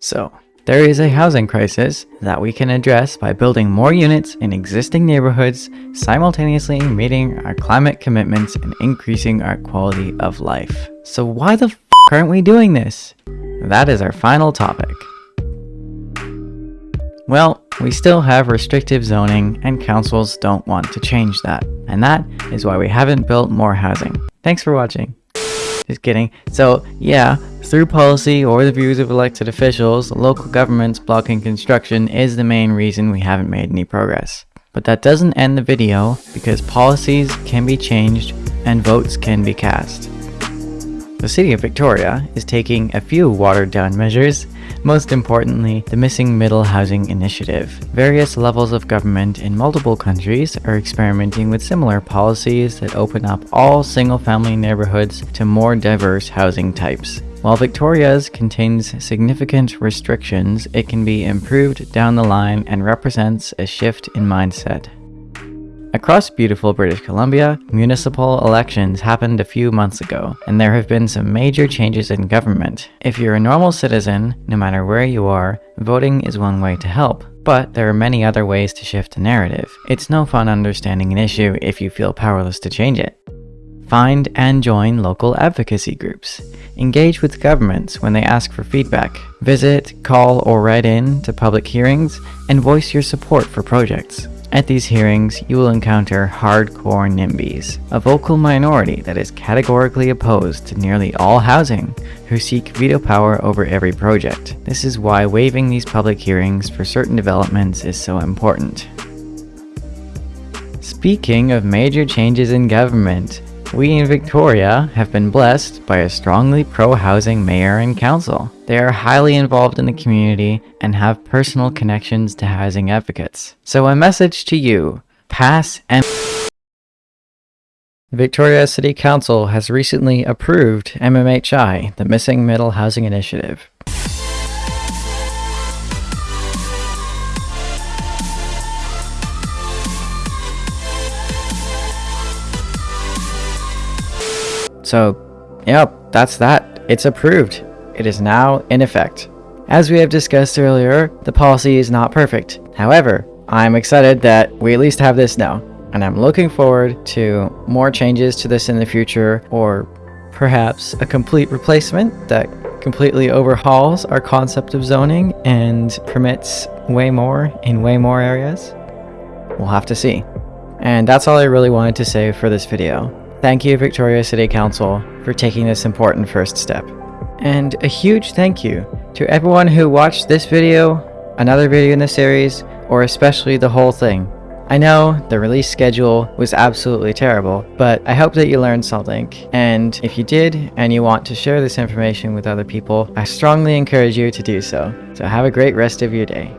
So, there is a housing crisis that we can address by building more units in existing neighborhoods, simultaneously meeting our climate commitments and increasing our quality of life. So why the f aren't we doing this? That is our final topic. Well, we still have restrictive zoning and councils don't want to change that. And that is why we haven't built more housing. Thanks for watching. Just kidding. So yeah, through policy or the views of elected officials, local governments blocking construction is the main reason we haven't made any progress. But that doesn't end the video because policies can be changed and votes can be cast. The City of Victoria is taking a few watered down measures, most importantly, the Missing Middle Housing Initiative. Various levels of government in multiple countries are experimenting with similar policies that open up all single-family neighborhoods to more diverse housing types. While Victoria's contains significant restrictions, it can be improved down the line and represents a shift in mindset. Across beautiful British Columbia, municipal elections happened a few months ago, and there have been some major changes in government. If you're a normal citizen, no matter where you are, voting is one way to help. But there are many other ways to shift a narrative. It's no fun understanding an issue if you feel powerless to change it. Find and join local advocacy groups. Engage with governments when they ask for feedback. Visit, call, or write in to public hearings and voice your support for projects. At these hearings, you will encounter hardcore NIMBYs, a vocal minority that is categorically opposed to nearly all housing, who seek veto power over every project. This is why waiving these public hearings for certain developments is so important. Speaking of major changes in government, we in Victoria have been blessed by a strongly pro-housing mayor and council. They are highly involved in the community and have personal connections to housing advocates. So a message to you, pass and Victoria City Council has recently approved MMHI, the Missing Middle Housing Initiative. So, yep, that's that. It's approved. It is now in effect. As we have discussed earlier, the policy is not perfect. However, I'm excited that we at least have this now, and I'm looking forward to more changes to this in the future, or perhaps a complete replacement that completely overhauls our concept of zoning and permits way more in way more areas. We'll have to see. And that's all I really wanted to say for this video. Thank you Victoria City Council for taking this important first step. And a huge thank you to everyone who watched this video, another video in the series, or especially the whole thing. I know the release schedule was absolutely terrible, but I hope that you learned something. And if you did, and you want to share this information with other people, I strongly encourage you to do so. So have a great rest of your day.